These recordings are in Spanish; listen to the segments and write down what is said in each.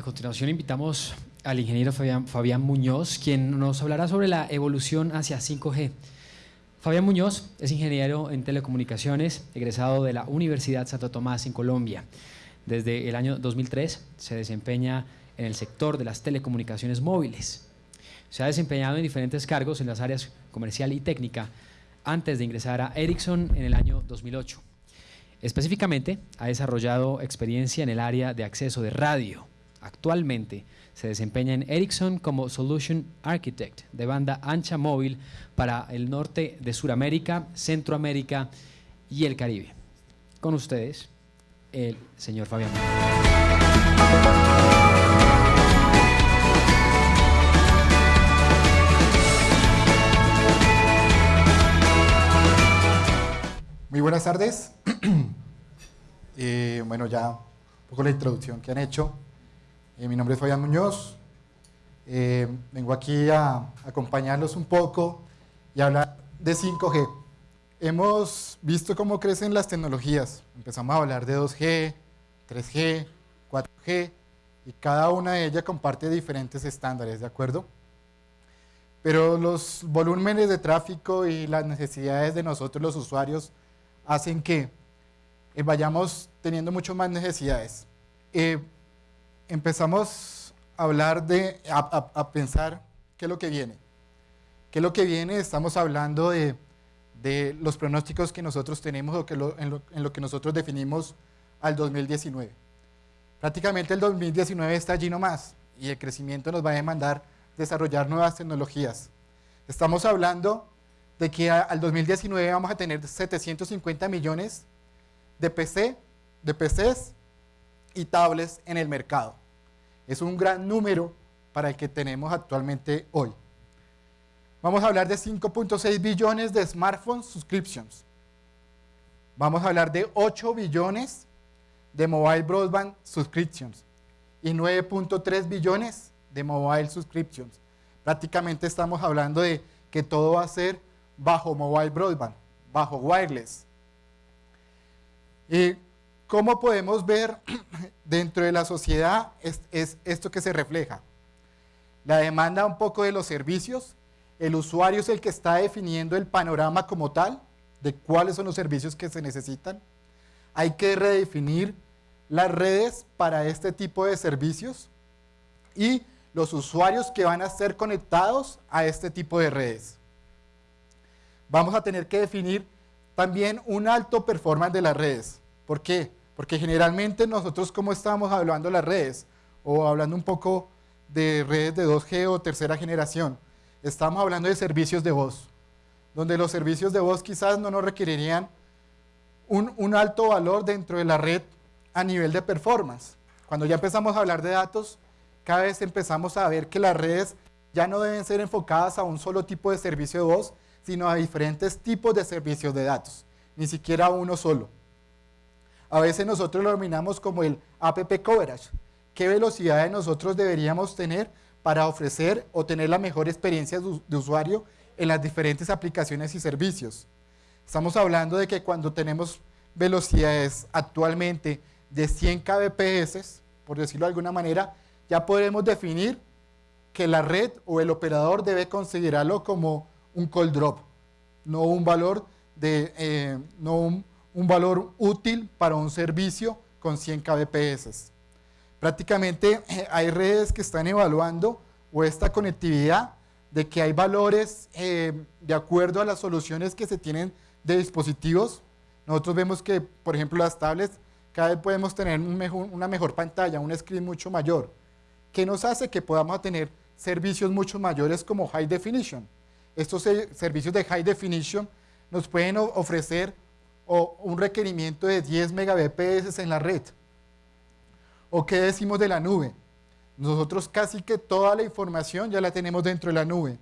A continuación invitamos al ingeniero Fabián, Muñoz, quien nos hablará sobre la evolución hacia 5G. Fabián Muñoz es ingeniero en telecomunicaciones, egresado de la Universidad Santo Tomás en Colombia. Desde el año 2003 se desempeña en el sector de las telecomunicaciones móviles. Se ha desempeñado en diferentes cargos en las áreas comercial y técnica antes de ingresar a Ericsson en el año 2008. Específicamente, ha desarrollado experiencia en el área de acceso de radio, Actualmente se desempeña en Ericsson como Solution Architect de banda ancha móvil para el norte de Sudamérica, Centroamérica y el Caribe. Con ustedes, el señor Fabián. Muy buenas tardes. Eh, bueno, ya un poco la introducción que han hecho. Eh, mi nombre es Fabián Muñoz. Eh, vengo aquí a acompañarlos un poco y hablar de 5G. Hemos visto cómo crecen las tecnologías. Empezamos a hablar de 2G, 3G, 4G y cada una de ellas comparte diferentes estándares, ¿de acuerdo? Pero los volúmenes de tráfico y las necesidades de nosotros los usuarios hacen que eh, vayamos teniendo mucho más necesidades empezamos a hablar de, a, pensar qué es lo que viene. ¿Qué es lo que viene? Estamos hablando de, de los pronósticos que nosotros tenemos o que en, lo, que nosotros definimos al 2019. Prácticamente el 2019 está allí nomás y el crecimiento nos va a demandar desarrollar nuevas tecnologías. Estamos hablando de que al 2019 vamos a tener 750 millones de PC, de PCs y tablets en el mercado. Es un gran número para el que tenemos actualmente hoy. Vamos a hablar de 5.6 billones de smartphone subscriptions. Vamos a hablar de 8 billones de mobile broadband subscriptions y 9.3 billones de mobile subscriptions. Prácticamente estamos hablando de que todo va a ser bajo mobile broadband, bajo wireless. Y ¿Cómo podemos ver dentro de la sociedad es, esto que se refleja? La demanda un poco de los servicios, el usuario es el que está definiendo el panorama como tal, de cuáles son los servicios que se necesitan. Hay que redefinir las redes para este tipo de servicios y los usuarios que van a ser conectados a este tipo de redes. Vamos a tener que definir también un alto performance de las redes. ¿Por qué? Porque generalmente nosotros como estamos hablando de las redes, o hablando un poco de redes de 2G o tercera generación, estamos hablando de servicios de voz, donde los servicios de voz quizás no nos requerirían un, alto valor dentro de la red a nivel de performance. Cuando ya empezamos a hablar de datos, cada vez empezamos a ver que las redes ya no deben ser enfocadas a un solo tipo de servicio de voz, sino a diferentes tipos de servicios de datos, ni siquiera uno solo. A veces nosotros lo denominamos como el app coverage. ¿Qué velocidad nosotros deberíamos tener para ofrecer o tener la mejor experiencia de usuario en las diferentes aplicaciones y servicios? Estamos hablando de que cuando tenemos velocidades actualmente de 100 kbps, por decirlo de alguna manera, ya podemos definir que la red o el operador debe considerarlo como un call drop, no un valor de, eh, no un un valor útil para un servicio con 100 kbps. Prácticamente eh, hay redes que están evaluando o esta conectividad de que hay valores eh, de acuerdo a las soluciones que se tienen de dispositivos. Nosotros vemos que, por ejemplo, las tablets cada vez podemos tener una mejor pantalla, un screen mucho mayor, que nos hace que podamos tener servicios mucho mayores como High Definition. Estos servicios de High Definition nos pueden ofrecer o un requerimiento de 10 megabps en la red. ¿O qué decimos de la nube? Nosotros casi que toda la información ya la tenemos dentro de la nube.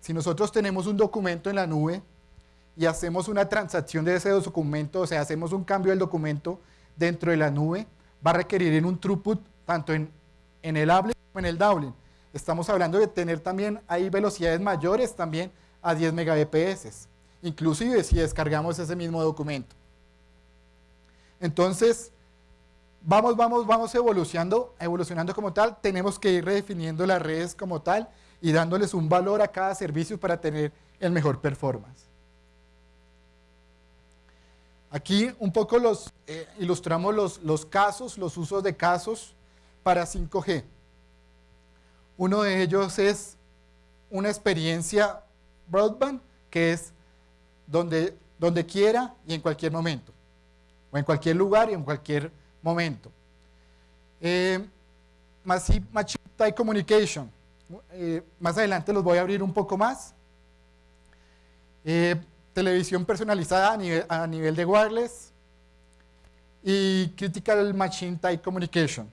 Si nosotros tenemos un documento en la nube y hacemos una transacción de ese documento, o sea, hacemos un cambio del documento dentro de la nube, va a requerir en un throughput tanto en, en el uplink como en el downlink. Estamos hablando de tener también ahí velocidades mayores también a 10 megabps inclusive si descargamos ese mismo documento. Entonces, vamos, vamos, vamos evolucionando, evolucionando como tal, tenemos que ir redefiniendo las redes como tal y dándoles un valor a cada servicio para tener el mejor performance. Aquí un poco los, eh, ilustramos los, los casos, los usos de casos para 5G. Uno de ellos es una experiencia broadband, que es donde, donde quiera y en cualquier momento, o en cualquier lugar y en cualquier momento. Eh, Machine Type Communication. Eh, más adelante los voy a abrir un poco más. Eh, televisión personalizada a nivel, a nivel de wireless. Y Critical Machine Type Communication.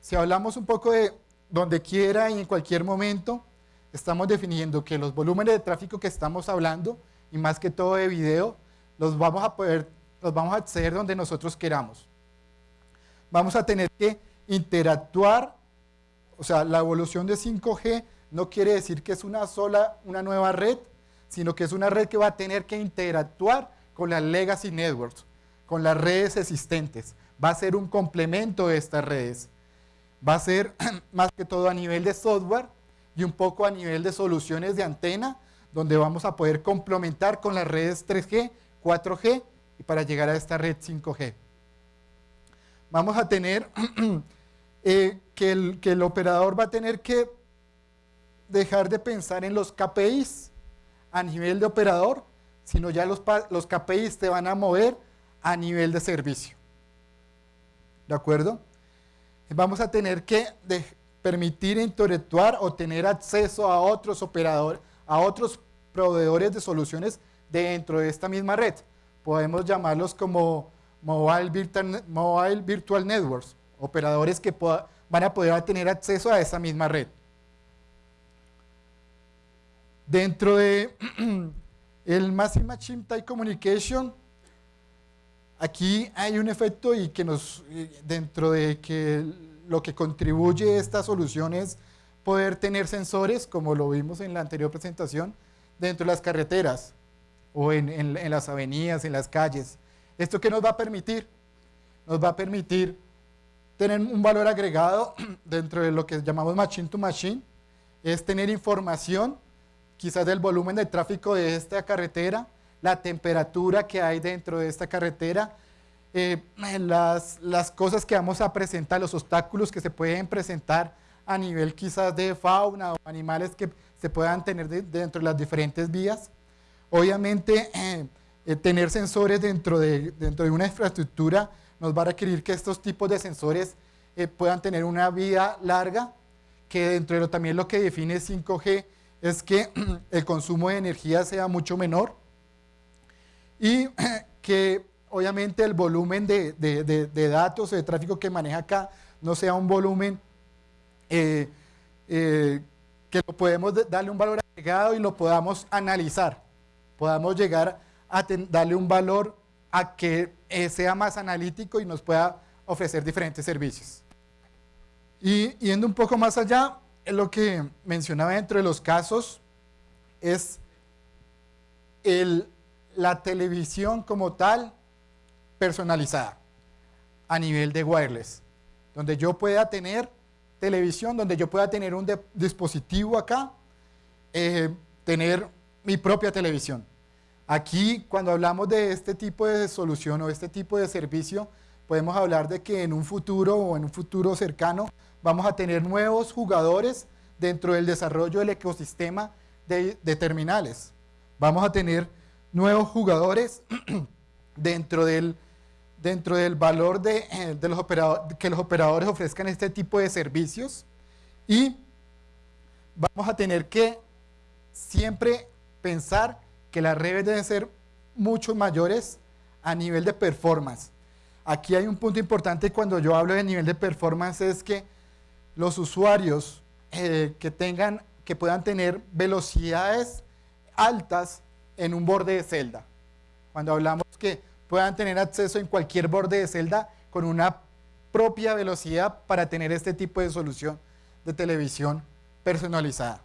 Si hablamos un poco de donde quiera y en cualquier momento, estamos definiendo que los volúmenes de tráfico que estamos hablando, y más que todo de video, los vamos a poder, los vamos a acceder donde nosotros queramos. Vamos a tener que interactuar, o sea, la evolución de 5G no quiere decir que es una sola, una nueva red, sino que es una red que va a tener que interactuar con las legacy networks, con las redes existentes. Va a ser un complemento de estas redes. Va a ser más que todo a nivel de software, y un poco a nivel de soluciones de antena, donde vamos a poder complementar con las redes 3G, 4G y para llegar a esta red 5G. Vamos a tener eh, que, el, que el operador va a tener que dejar de pensar en los KPIs a nivel de operador, sino ya los, los KPIs te van a mover a nivel de servicio. ¿De acuerdo? Vamos a tener que permitir interactuar o tener acceso a otros operadores, a otros proveedores de soluciones dentro de esta misma red. Podemos llamarlos como Mobile Virtual, Networks, operadores que van a poder tener acceso a esa misma red. Dentro de el Massive Machine Type Communication, aquí hay un efecto y que nos, dentro de que lo que contribuye esta solución es poder tener sensores, como lo vimos en la anterior presentación, dentro de las carreteras o en, las avenidas, en las calles. ¿Esto qué nos va a permitir? Nos va a permitir tener un valor agregado dentro de lo que llamamos machine to machine, es tener información quizás del volumen de tráfico de esta carretera, la temperatura que hay dentro de esta carretera, eh, las, las cosas que vamos a presentar, los obstáculos que se pueden presentar a nivel quizás de fauna o animales que se puedan tener dentro de las diferentes vías. Obviamente, eh, eh, tener sensores dentro de, dentro de una infraestructura nos va a requerir que estos tipos de sensores puedan tener una vida larga, que dentro de lo, también lo que define 5G es que el consumo de energía sea mucho menor y que obviamente el volumen de, de, de, datos, de tráfico que maneja acá, no sea un volumen eh, eh, que lo podemos darle un valor agregado y lo podamos analizar, podamos llegar a darle un valor a que eh, sea más analítico y nos pueda ofrecer diferentes servicios. Y yendo un poco más allá, lo que mencionaba dentro de los casos es el, la televisión como tal personalizada a nivel de wireless, donde yo pueda tener televisión, donde yo pueda tener un dispositivo acá, eh, tener mi propia televisión. Aquí, cuando hablamos de este tipo de solución o este tipo de servicio, podemos hablar de que en un futuro o en un futuro cercano vamos a tener nuevos jugadores dentro del desarrollo del ecosistema de, de terminales. Vamos a tener nuevos jugadores dentro del dentro del valor de, eh, los operadores, que los operadores ofrezcan este tipo de servicios y vamos a tener que siempre pensar que las redes deben ser mucho mayores a nivel de performance. Aquí hay un punto importante cuando yo hablo de nivel de performance es que los usuarios eh, que tengan, que puedan tener velocidades altas en un borde de celda. Cuando hablamos que puedan tener acceso en cualquier borde de celda con una propia velocidad para tener este tipo de solución de televisión personalizada.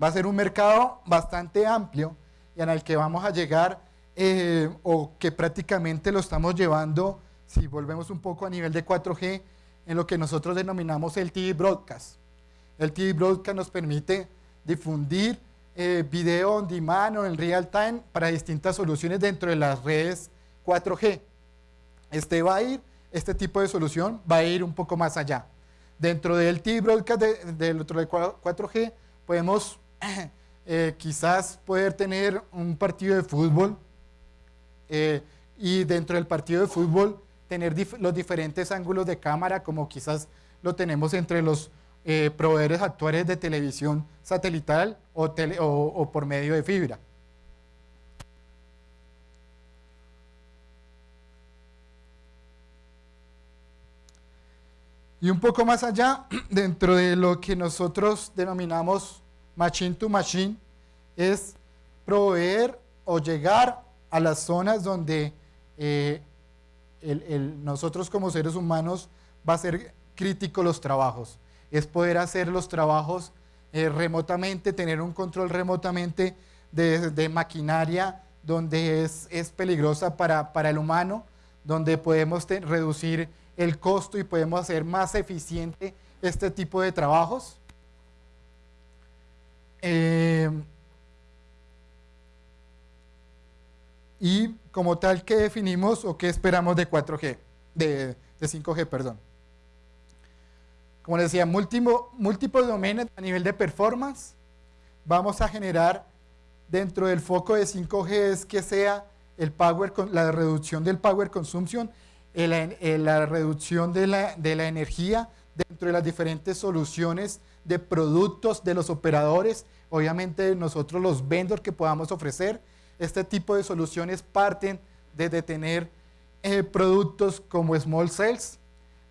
Va a ser un mercado bastante amplio y el que vamos a llegar eh, o que prácticamente lo estamos llevando si volvemos un poco a nivel de 4G, en lo que nosotros denominamos el TV Broadcast. El TV Broadcast nos permite difundir eh, video on demand o en real time para distintas soluciones dentro de las redes 4G. Este va a ir, este tipo de solución va a ir un poco más allá. Dentro del TV Broadcast del otro de 4G podemos eh, quizás poder tener un partido de fútbol eh, y dentro del partido de fútbol tener los diferentes ángulos de cámara como quizás lo tenemos entre los eh, proveedores actuales de televisión satelital o, por medio de fibra. Y un poco más allá, dentro de lo que nosotros denominamos machine to machine, es proveer o llegar a las zonas donde eh, nosotros como seres humanos va a ser crítico los trabajos. Es poder hacer los trabajos eh, remotamente, tener un control remotamente de, maquinaria donde es, peligrosa para, el humano, donde podemos reducir el costo y podemos hacer más eficiente este tipo de trabajos. Eh, y como tal, ¿qué definimos o qué esperamos de 4G? De, 5G, perdón. Como les decía, múltiples domaines a nivel de performance. Vamos a generar dentro del foco de 5G es que sea el power, la reducción del power consumption la reducción de la, energía dentro de las diferentes soluciones de productos de los operadores, obviamente nosotros los vendors que podamos ofrecer, este tipo de soluciones parten de tener eh, productos como small cells,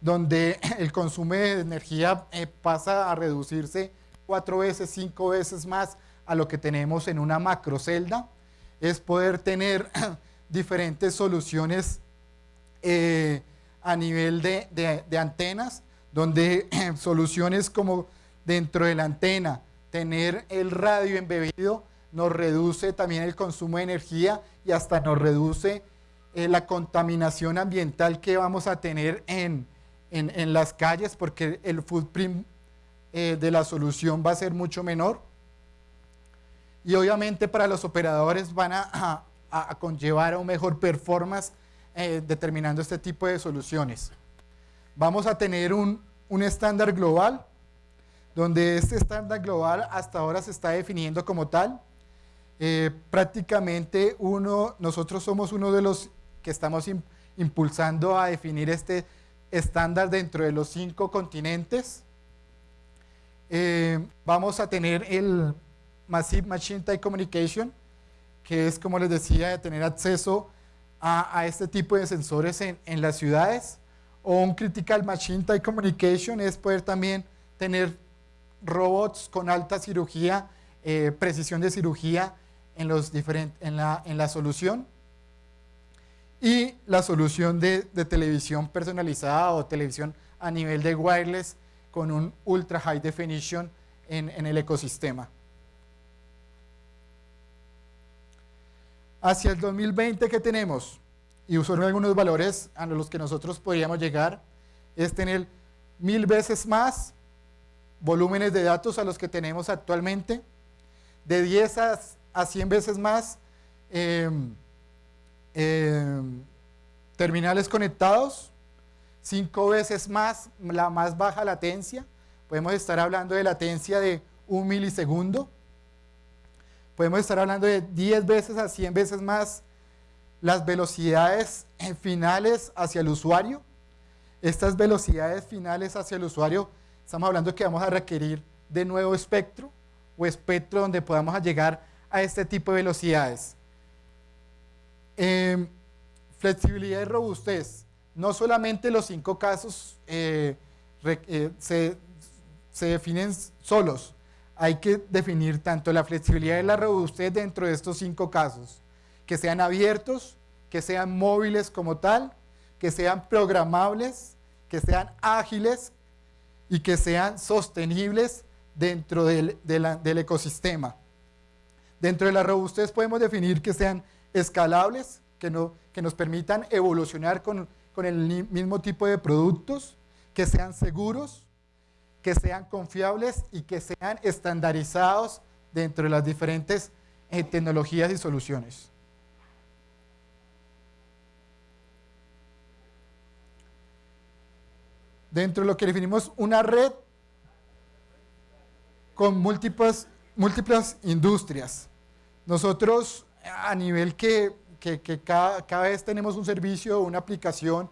donde el consumo de energía eh, pasa a reducirse cuatro veces, cinco veces más a lo que tenemos en una macrocelda, es poder tener diferentes soluciones eh, a nivel de, antenas, donde soluciones como dentro de la antena, tener el radio embebido nos reduce también el consumo de energía y hasta nos reduce eh, la contaminación ambiental que vamos a tener en, las calles porque el footprint eh, de la solución va a ser mucho menor. Y obviamente para los operadores van a, a conllevar a un mejor performance eh, determinando este tipo de soluciones. Vamos a tener un, estándar global, donde este estándar global hasta ahora se está definiendo como tal. Eh, prácticamente uno, nosotros somos uno de los que estamos impulsando a definir este estándar dentro de los cinco continentes. Eh, vamos a tener el Massive Machine Type Communication, que es, como les decía, de tener acceso a, este tipo de sensores en, en, las ciudades. O un Critical Machine Type Communication es poder también tener robots con alta cirugía, eh, precisión de cirugía en, los en, la, en la solución. Y la solución de, de televisión personalizada o televisión a nivel de wireless con un ultra high definition en, en el ecosistema. Hacia el 2020, ¿qué tenemos? Y usaron algunos valores a los que nosotros podríamos llegar, es tener mil veces más volúmenes de datos a los que tenemos actualmente, de 10 a, 100 veces más em, em, terminales conectados, 5 veces más la más baja latencia, podemos estar hablando de latencia de un milisegundo, podemos estar hablando de 10 veces a 100 veces más las velocidades finales hacia el usuario. Estas velocidades finales hacia el usuario, estamos hablando que vamos a requerir de nuevo espectro o espectro donde podamos llegar a este tipo de velocidades. Em, flexibilidad y robustez. No solamente los cinco casos eh, eh, se, se definen solos, hay que definir tanto la flexibilidad y la robustez dentro de estos cinco casos, que sean abiertos, que sean móviles como tal, que sean programables, que sean ágiles y que sean sostenibles dentro del, ecosistema. Dentro de la robustez podemos definir que sean escalables, que, no, que nos permitan evolucionar con, con el mismo tipo de productos, que sean seguros, que sean confiables y que sean estandarizados dentro de las diferentes eh, tecnologías y soluciones. Dentro de lo que definimos una red con múltiples, múltiples industrias. Nosotros a nivel que, cada, vez tenemos un servicio, una aplicación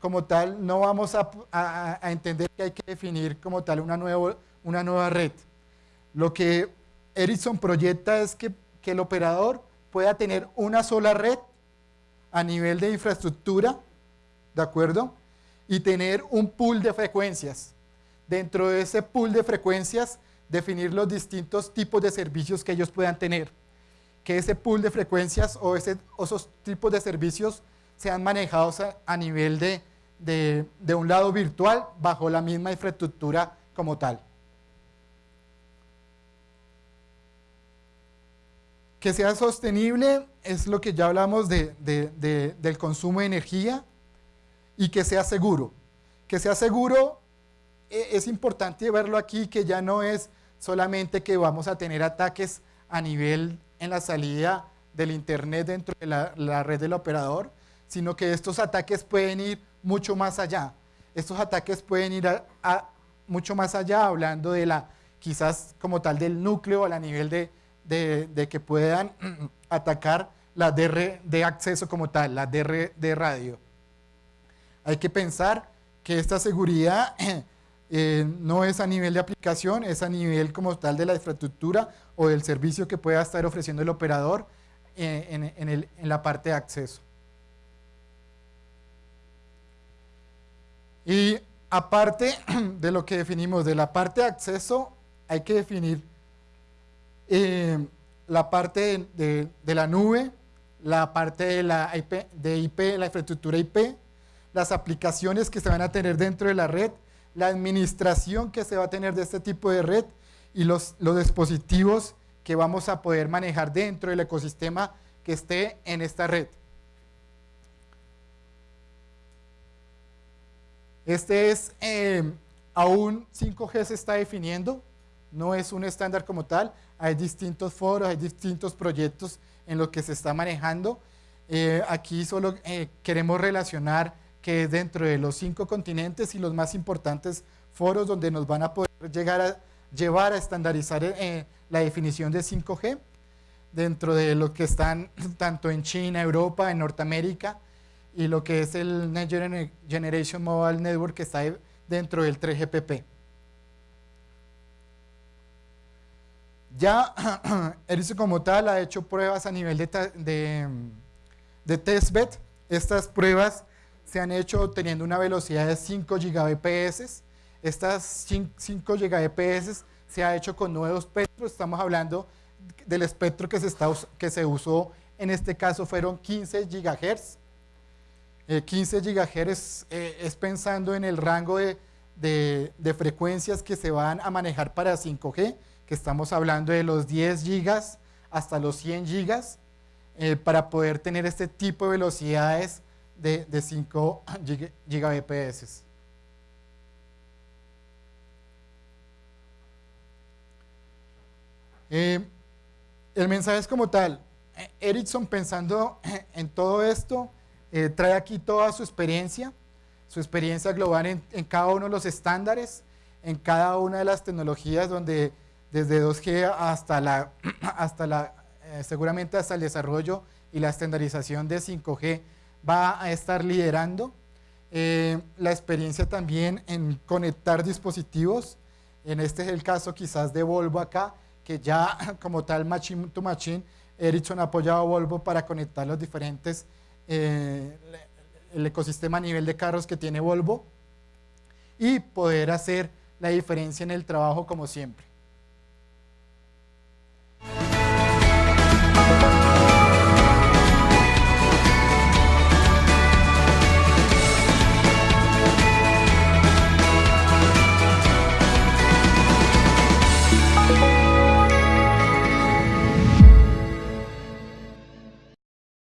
como tal, no vamos a, entender que hay que definir como tal una, nuevo, una nueva red. Lo que Ericsson proyecta es que el operador pueda tener una sola red a nivel de infraestructura, ¿de acuerdo? Y tener un pool de frecuencias. Dentro de ese pool de frecuencias definir los distintos tipos de servicios que ellos puedan tener. Que ese pool de frecuencias o, esos tipos de servicios sean manejados a, nivel de, de, un lado virtual bajo la misma infraestructura como tal. Que sea sostenible es lo que ya hablamos de, del consumo de energía y que sea seguro. Que sea seguro e, es importante verlo aquí que ya no es solamente que vamos a tener ataques a nivel en la salida del Internet dentro de la, red del operador, sino que estos ataques pueden ir mucho más allá. Estos ataques pueden ir mucho más allá, hablando de la, quizás como tal del núcleo a nivel de, de, que puedan atacar la DR de acceso como tal, la DR de radio. Hay que pensar que esta seguridad Eh, no es a nivel de aplicación, es a nivel como tal de la infraestructura o del servicio que pueda estar ofreciendo el operador eh, en, la parte de acceso. Y aparte de lo que definimos de la parte de acceso, hay que definir eh, la parte de, la nube, la parte de la de IP, la infraestructura IP, las aplicaciones que se van a tener dentro de la red la administración que se va a tener de este tipo de red y los, los dispositivos que vamos a poder manejar dentro del ecosistema que esté en esta red. Este es, eh, aún 5G se está definiendo, no es un estándar como tal, hay distintos foros, hay distintos proyectos en los que se está manejando. Eh, aquí solo eh, queremos relacionar que es dentro de los cinco continentes y los más importantes foros donde nos van a poder llegar a llevar a estandarizar eh, la definición de 5G, dentro de lo que están tanto en China, Europa, en Norteamérica, y lo que es el Next Generation Mobile Network que está dentro del 3GPP. Ya Ericsson como tal ha hecho pruebas a nivel de, de, de testbed. Estas pruebas se han hecho teniendo una velocidad de 5 Gbps. Estas 5 Gbps se ha hecho con nuevos espectros, estamos hablando del espectro que se, está, que se usó, en este caso fueron 15 GHz. 15 GHz es pensando en el rango de, de, frecuencias que se van a manejar para 5G, que estamos hablando de los 10 gigas hasta los 100 gigas, eh, para poder tener este tipo de velocidades de, de 5 gigabps. Eh, el mensaje es como tal. Ericsson pensando en todo esto, eh, trae aquí toda su experiencia, su experiencia global en, cada uno de los estándares, en cada una de las tecnologías donde desde 2G hasta la, hasta la eh, seguramente hasta el desarrollo y la estandarización de 5G va a estar liderando. Eh, la experiencia también en conectar dispositivos, en este es el caso quizás de Volvo acá, que ya como tal Machine to Machine, Ericsson ha apoyado a Volvo para conectar los diferentes, eh, el ecosistema a nivel de carros que tiene Volvo y poder hacer la diferencia en el trabajo como siempre.